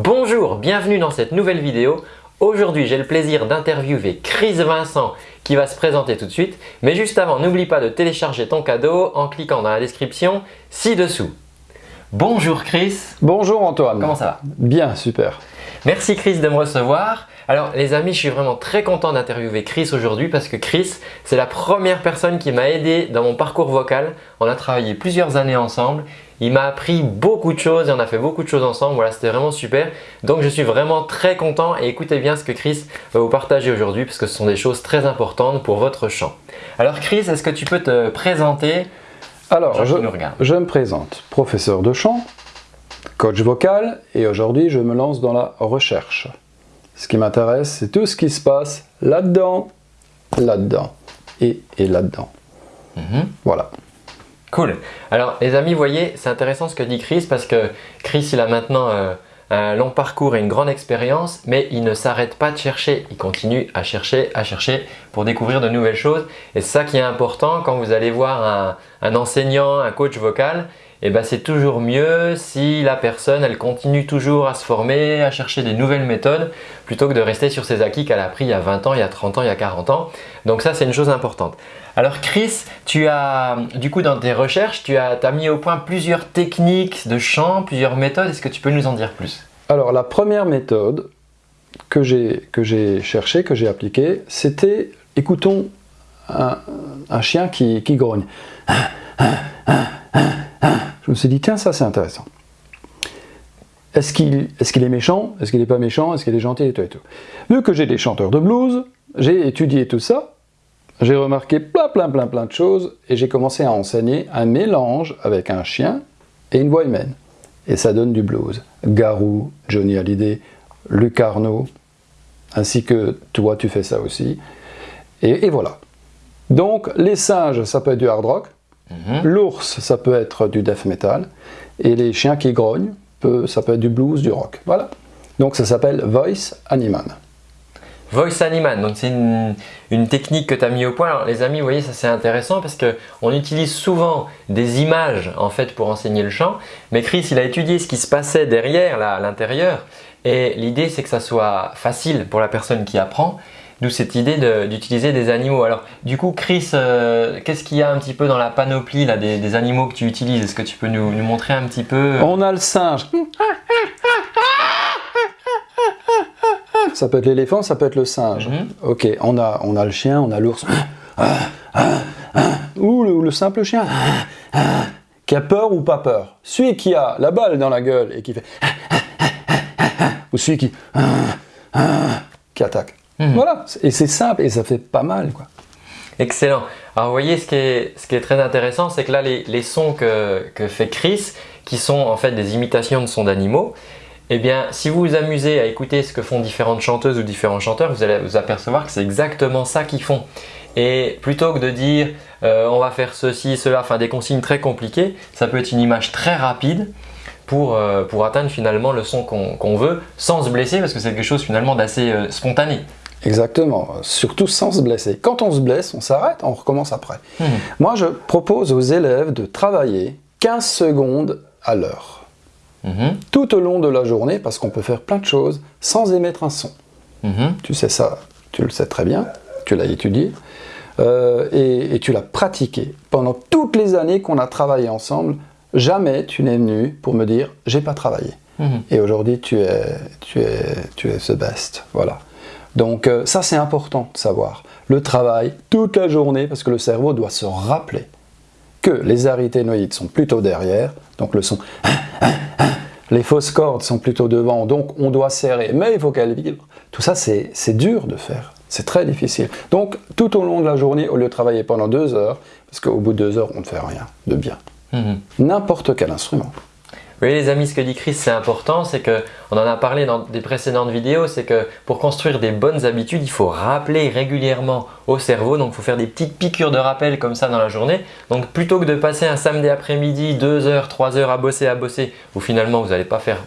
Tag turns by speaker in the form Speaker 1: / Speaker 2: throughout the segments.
Speaker 1: Bonjour, bienvenue dans cette nouvelle vidéo. Aujourd'hui, j'ai le plaisir d'interviewer Chris Vincent qui va se présenter tout de suite. Mais juste avant, n'oublie pas de télécharger ton cadeau en cliquant dans la description ci-dessous. Bonjour Chris.
Speaker 2: Bonjour Antoine.
Speaker 1: Comment ça va?
Speaker 2: Bien, super.
Speaker 1: Merci Chris de me recevoir. Alors les amis, je suis vraiment très content d'interviewer Chris aujourd'hui parce que Chris, c'est la première personne qui m'a aidé dans mon parcours vocal. On a travaillé plusieurs années ensemble. Il m'a appris beaucoup de choses et on a fait beaucoup de choses ensemble. Voilà, c'était vraiment super. Donc je suis vraiment très content et écoutez bien ce que Chris va vous partager aujourd'hui parce que ce sont des choses très importantes pour votre chant. Alors Chris, est-ce que tu peux te présenter
Speaker 2: Alors, je, je me présente, professeur de chant, coach vocal et aujourd'hui je me lance dans la recherche. Ce qui m'intéresse, c'est tout ce qui se passe là-dedans, là-dedans et, là-dedans. Mhm. Voilà.
Speaker 1: Cool. Alors les amis, vous voyez, c'est intéressant ce que dit Chris parce que Chris, il a maintenant euh, un long parcours et une grande expérience, mais il ne s'arrête pas de chercher. Il continue à chercher, à chercher pour découvrir de nouvelles choses. Et c'est ça qui est important quand vous allez voir un enseignant, un coach vocal, et eh ben c'est toujours mieux si la personne elle continue toujours à se former, à chercher des nouvelles méthodes plutôt que de rester sur ses acquis qu'elle a appris il y a 20 ans, il y a 30 ans, il y a 40 ans. Donc ça c'est une chose importante. Alors Chris, tu as du coup dans tes recherches, tu as, mis au point plusieurs techniques de chant, plusieurs méthodes. Est-ce que tu peux nous en dire plus?
Speaker 2: Alors la première méthode que j'ai cherchée, que j'ai appliquée, c'était écoutons un, chien qui, grogne. Je me suis dit, tiens, ça c'est intéressant. Est-ce qu'il est, méchant? Est-ce qu'il n'est pas méchant? Est-ce qu'il est gentil et tout et tout? Vu que j'ai des chanteurs de blues, j'ai étudié tout ça, j'ai remarqué plein plein plein plein de choses et j'ai commencé à enseigner un mélange avec un chien et une voix humaine. Et ça donne du blues. Garou, Johnny Hallyday, Luc Arnaud, ainsi que toi tu fais ça aussi. Et, et voilà. Donc les singes, ça peut être du hard rock, Mhm. L'ours, ça peut être du death metal. Et les chiens qui grognent, ça peut être du blues, du rock. Voilà. Donc ça s'appelle Voice Animan.
Speaker 1: Voice Animan, donc c'est une, technique que tu as mis au point. Alors les amis, vous voyez, ça c'est intéressant parce qu'on utilise souvent des images en fait pour enseigner le chant. Mais Chris, il a étudié ce qui se passait derrière, là, à l'intérieur. Et l'idée, c'est que ça soit facile pour la personne qui apprend D'où cette idée d'utiliser des animaux. Alors du coup Chris, euh, qu'est-ce qu'il y a un petit peu dans la panoplie là, des, animaux que tu utilises? Est-ce que tu peux nous, montrer un petit peu?
Speaker 2: On a le singe. Ça peut être l'éléphant, ça peut être le singe. Mhm. Ok, on a, on a le chien, on a l'ours. ou, le, le, simple chien. Qui a peur ou pas peur. Celui qui a la balle dans la gueule et qui fait... ou celui qui... qui attaque. Mhm. Voilà, et c'est simple et ça fait pas mal. quoi.
Speaker 1: Excellent. Alors vous voyez, ce qui est, ce qui est très intéressant, c'est que là, les, sons que, que, fait Chris, qui sont en fait des imitations de sons d'animaux, eh bien, si vous vous amusez à écouter ce que font différentes chanteuses ou différents chanteurs, vous allez vous apercevoir que c'est exactement ça qu'ils font. Et plutôt que de dire euh, on va faire ceci, cela, enfin des consignes très compliquées, ça peut être une image très rapide pour, euh, pour atteindre finalement le son qu'on veut sans se blesser parce que c'est quelque chose finalement d'assez euh, spontané.
Speaker 2: Exactement, surtout sans se blesser. Quand on se blesse, on s'arrête, on recommence après. Hmm. Moi, je propose aux élèves de travailler 15 secondes à l'heure. Hmm. Tout au long de la journée, parce qu'on peut faire plein de choses sans émettre un son. Hmm. Tu sais ça, tu le sais très bien, tu l'as étudié, euh, et, tu l'as pratiqué. Pendant toutes les années qu'on a travaillé ensemble, jamais tu n'es venu pour me dire « j'ai pas travaillé Et aujourd'hui, tu es, tu, es, tu es the best. Voilà. Donc euh, ça c'est important de savoir. Le travail toute la journée parce que le cerveau doit se rappeler que les arythénoïdes sont plutôt derrière, donc le son les fausses cordes sont plutôt devant, donc on doit serrer, mais il faut qu'elles vibrent. Tout ça c'est dur de faire, c'est très difficile. Donc tout au long de la journée, au lieu de travailler pendant deux heures, parce qu'au bout de deux heures on ne fait rien de bien, mhm. n'importe quel instrument.
Speaker 1: Oui les amis, ce que dit Chris c'est important, c'est que, on en a parlé dans des précédentes vidéos, c'est que pour construire des bonnes habitudes, il faut rappeler régulièrement au cerveau, donc il faut faire des petites piqûres de rappel comme ça dans la journée. Donc plutôt que de passer un samedi après-midi, 2 heures, 3 heures à bosser, à bosser, où finalement vous n'allez pas faire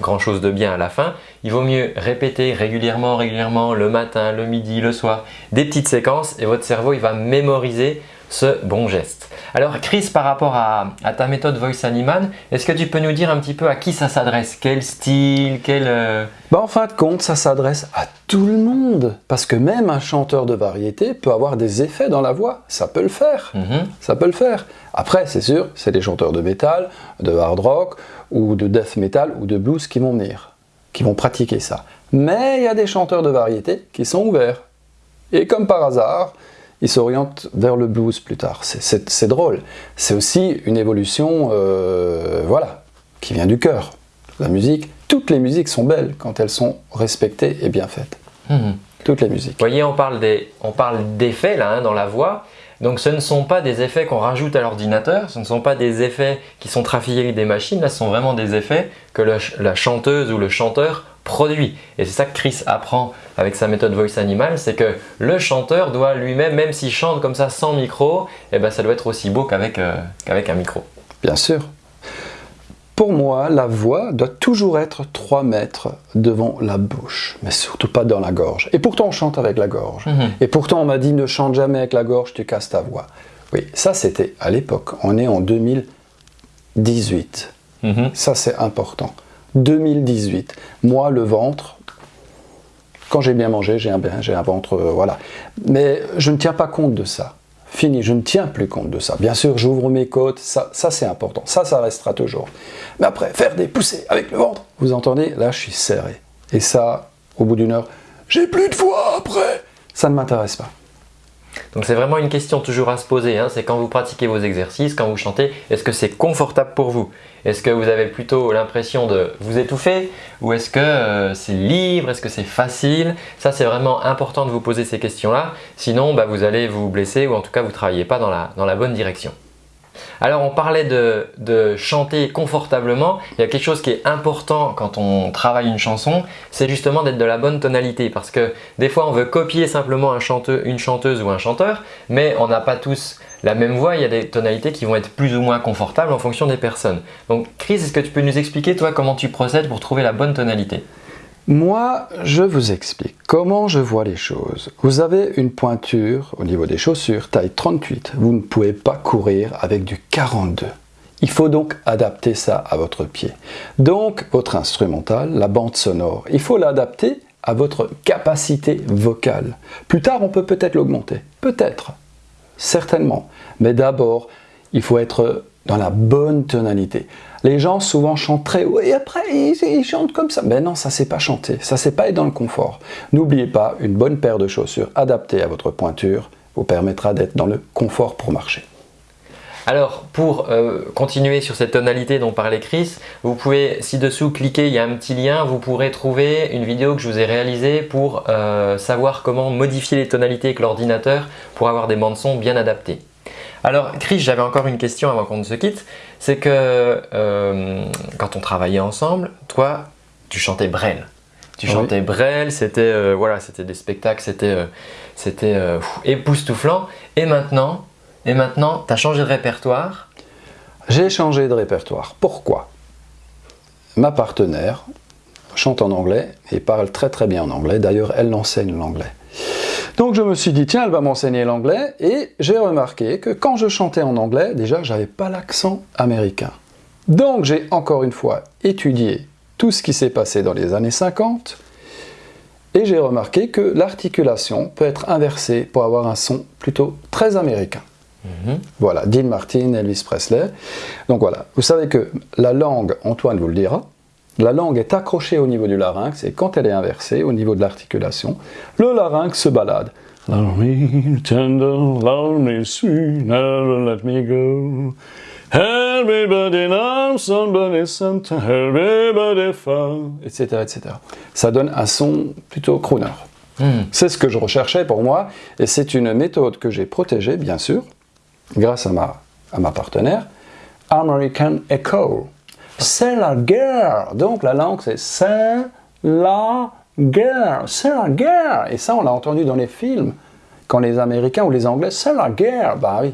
Speaker 1: grand chose de bien à la fin, il vaut mieux répéter régulièrement, régulièrement, le matin, le midi, le soir, des petites séquences et votre cerveau il va mémoriser ce bon geste. Alors Chris, par rapport à, ta méthode Voice Animal, est-ce que tu peux nous dire un petit peu à qui ça s'adresse? Quel style quel, euh,
Speaker 2: bah, En fin de compte, ça s'adresse à tout le monde. Parce que même un chanteur de variété peut avoir des effets dans la voix. Ça peut le faire. Mhm. Ça peut le faire. Après, c'est sûr, c'est des chanteurs de métal, de hard rock, ou de death metal, ou de blues qui vont venir, qui vont pratiquer ça. Mais il y a des chanteurs de variété qui sont ouverts. Et comme par hasard, il s'oriente vers le blues plus tard. C'est drôle. C'est aussi une évolution, euh, voilà, qui vient du cœur. La musique, toutes les musiques sont belles quand elles sont respectées et bien faites. Mhm. Toutes les musiques.
Speaker 1: Vous voyez, on parle d'effets là hein, dans la voix. Donc ce ne sont pas des effets qu'on rajoute à l'ordinateur, ce ne sont pas des effets qui sont trafiqués avec des machines, là ce sont vraiment des effets que la chanteuse ou le chanteur produit. Et c'est ça que Chris apprend avec sa méthode Voice Animal, c'est que le chanteur doit lui-même, même s'il chante comme ça sans micro, eh ben ça doit être aussi beau qu'avec euh, un micro.
Speaker 2: Bien sûr. Pour moi, la voix doit toujours être 3 mètres devant la bouche, mais surtout pas dans la gorge. Et pourtant, on chante avec la gorge. Mhm. Et pourtant, on m'a dit ne chante jamais avec la gorge, tu casses ta voix. Oui, ça c'était à l'époque. On est en 2018. Mhm. Ça c'est important. 2018. Moi, le ventre, quand j'ai bien mangé, j'ai un, un, ventre, euh, voilà. Mais je ne tiens pas compte de ça. Fini, je ne tiens plus compte de ça. Bien sûr, j'ouvre mes côtes, ça, c'est important. Ça, ça restera toujours. Mais après, faire des poussées avec le ventre, vous entendez Là, je suis serré. Et ça, au bout d'une heure, j'ai plus de voix après. Ça ne m'intéresse pas.
Speaker 1: Donc c'est vraiment une question toujours à se poser, hein. c'est quand vous pratiquez vos exercices, quand vous chantez, est-ce que c'est confortable pour vous? Est-ce que vous avez plutôt l'impression de vous étouffer? Ou est-ce que euh, c'est libre, est-ce que c'est facile? Ça c'est vraiment important de vous poser ces questions-là, sinon bah, vous allez vous blesser ou en tout cas vous ne travaillez pas dans la bonne direction. Alors on parlait de, chanter confortablement, il y a quelque chose qui est important quand on travaille une chanson, c'est justement d'être de la bonne tonalité. Parce que des fois on veut copier simplement un une chanteuse ou un chanteur, mais on n'a pas tous la même voix, il y a des tonalités qui vont être plus ou moins confortables en fonction des personnes. Donc Chris, est-ce que tu peux nous expliquer toi comment tu procèdes pour trouver la bonne tonalité?
Speaker 2: Moi, je vous explique comment je vois les choses. Vous avez une pointure au niveau des chaussures, taille 38. Vous ne pouvez pas courir avec du 42. Il faut donc adapter ça à votre pied. Donc, votre instrumental, la bande sonore, il faut l'adapter à votre capacité vocale. Plus tard, on peut peut-être l'augmenter. Peut-être. Certainement. Mais d'abord, il faut être dans la bonne tonalité. Les gens souvent chantent très haut et après ils, chantent comme ça. Mais non, ça c'est pas chanter, ça c'est pas être dans le confort. N'oubliez pas, une bonne paire de chaussures adaptée à votre pointure vous permettra d'être dans le confort pour marcher.
Speaker 1: Alors, pour euh, continuer sur cette tonalité dont parlait Chris, vous pouvez ci-dessous cliquer, il y a un petit lien, vous pourrez trouver une vidéo que je vous ai réalisée pour euh, savoir comment modifier les tonalités avec l'ordinateur pour avoir des bandes son bien adaptées. Alors Chris, j'avais encore une question avant qu'on ne se quitte. C'est que euh, quand on travaillait ensemble, toi, tu chantais Brel. Tu chantais Brel, c'était euh, voilà, c'était des spectacles, c'était euh, c'était époustouflant. Et maintenant, et maintenant, tu as changé de répertoire?
Speaker 2: J'ai changé de répertoire. Pourquoi? Ma partenaire chante en anglais et parle très très bien en anglais. D'ailleurs, elle enseigne l'anglais. Donc je me suis dit, tiens, elle va m'enseigner l'anglais, et j'ai remarqué que quand je chantais en anglais, déjà, j'avais pas l'accent américain. Donc j'ai encore une fois étudié tout ce qui s'est passé dans les années 50, et j'ai remarqué que l'articulation peut être inversée pour avoir un son plutôt très américain. Mhm. Voilà, Dean Martin, Elvis Presley. Donc voilà, vous savez que la langue, Antoine vous le dira, la langue est accrochée au niveau du larynx et quand elle est inversée au niveau de l'articulation, le larynx se balade. etc., etc. Ça donne un son plutôt crooner. Hmm. C'est ce que je recherchais pour moi, et c'est une méthode que j'ai protégée, bien sûr, grâce à ma, à ma partenaire, American Echo. C'est la guerre. Donc la langue c'est c'est la guerre, c'est la guerre. Et ça on l'a entendu dans les films. Quand les Américains ou les Anglais, c'est la guerre. Bah oui.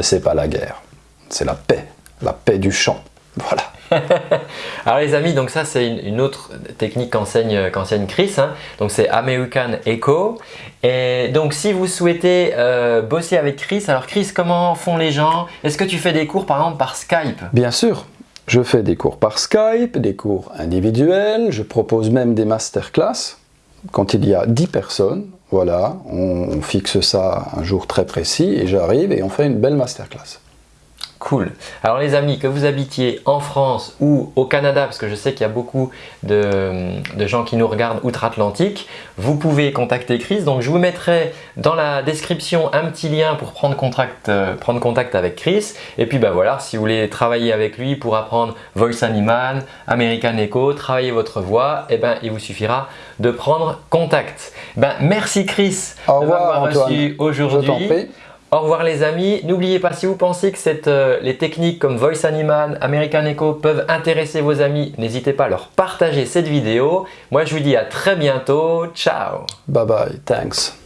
Speaker 2: C'est pas la guerre. C'est la paix. La paix du chant. Voilà.
Speaker 1: Alors les amis, donc ça c'est une, autre technique qu'enseigne Chris, hein. donc c'est American Echo. Et donc si vous souhaitez euh, bosser avec Chris, alors Chris, comment font les gens? Est-ce que tu fais des cours par exemple par Skype?
Speaker 2: Bien sûr, je fais des cours par Skype, des cours individuels, je propose même des masterclass quand il y a 10 personnes. Voilà, on fixe ça un jour très précis et j'arrive et on fait une belle masterclass.
Speaker 1: Cool. Alors les amis, que vous habitiez en France ou au Canada, parce que je sais qu'il y a beaucoup de, gens qui nous regardent outre-Atlantique, vous pouvez contacter Chris. Donc je vous mettrai dans la description un petit lien pour prendre contact, euh, prendre contact avec Chris. Et puis ben voilà, si vous voulez travailler avec lui pour apprendre Voice Animal, American Echo, travailler votre voix, eh ben, il vous suffira de prendre contact. Ben, merci Chris
Speaker 2: de m'avoir reçu
Speaker 1: aujourd'hui. Au revoir les amis. N'oubliez pas, si vous pensez que euh, les techniques comme Voice Animal, American Echo peuvent intéresser vos amis, n'hésitez pas à leur partager cette vidéo. Moi, je vous dis à très bientôt. Ciao
Speaker 2: Bye bye. Thanks